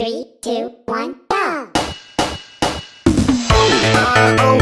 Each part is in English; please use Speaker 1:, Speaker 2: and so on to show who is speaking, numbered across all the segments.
Speaker 1: Three, two, one, go!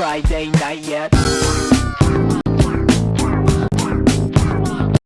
Speaker 2: Friday night yet